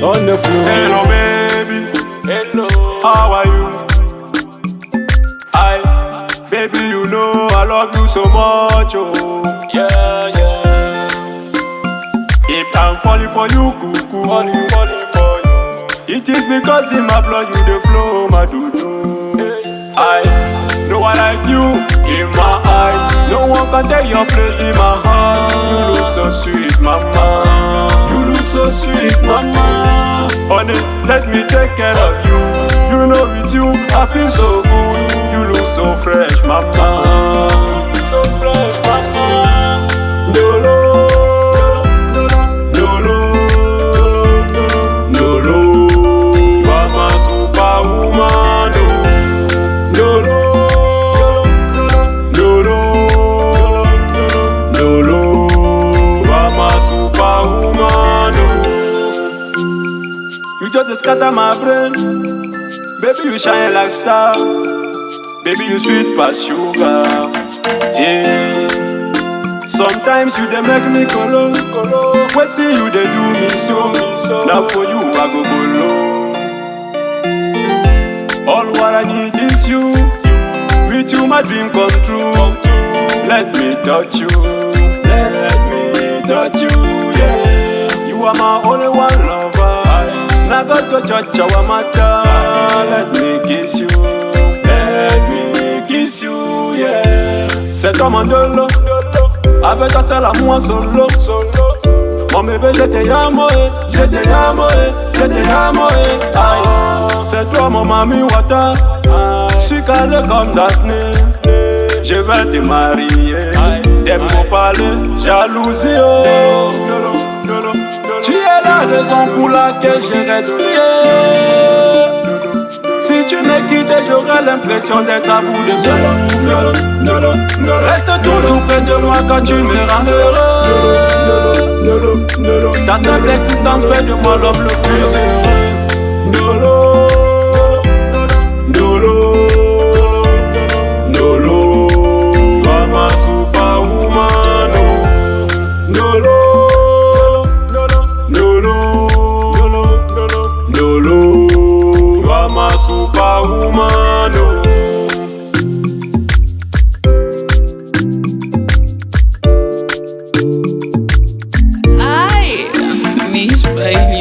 DP on the floor. Hello, baby. Hello. How are you? I, baby, you know I love you so much. Oh, Yeah, yeah. if I'm falling for you, cuckoo, Falling, falling for you. it is because in my blood you the flow, my dudu. I know I like you in my eyes. No one can take your place in my heart. You look so sweet, mama. You look so sweet, mama. Honey, let me take care of you. You know with you, I feel so good. You look so fresh, Just scatter my brain, baby you shine like star, baby you sweet past sugar. Yeah. Sometimes you dey make me kolo kolo. Wetin you dey do me so? Na for you I go bolo. All what I need is you. With you my dream come true. Let me touch you. Let me touch you. Yeah. You are my only one lover. Na God go judge our matter. Let me kiss you. Let me kiss you. Yeah. C'est un dolo. Avec toi à moi solo Mon bébé je te amo eh, je te amo eh, je te amo eh Aïe, c'est toi mon mami wata Suis calé comme Daphné Je vais te marier Des mots parler, jalousie oh la raison pour laquelle j'ai respiré si tu me quittes, j'aurai l'impression d'être à bout de souffle. Reste toujours près de moi quand tu me rends heureux. Ta simple existence fait de moi l'homme le plus heureux. I'm a superwoman. Oh. Hi, Miss Bailey.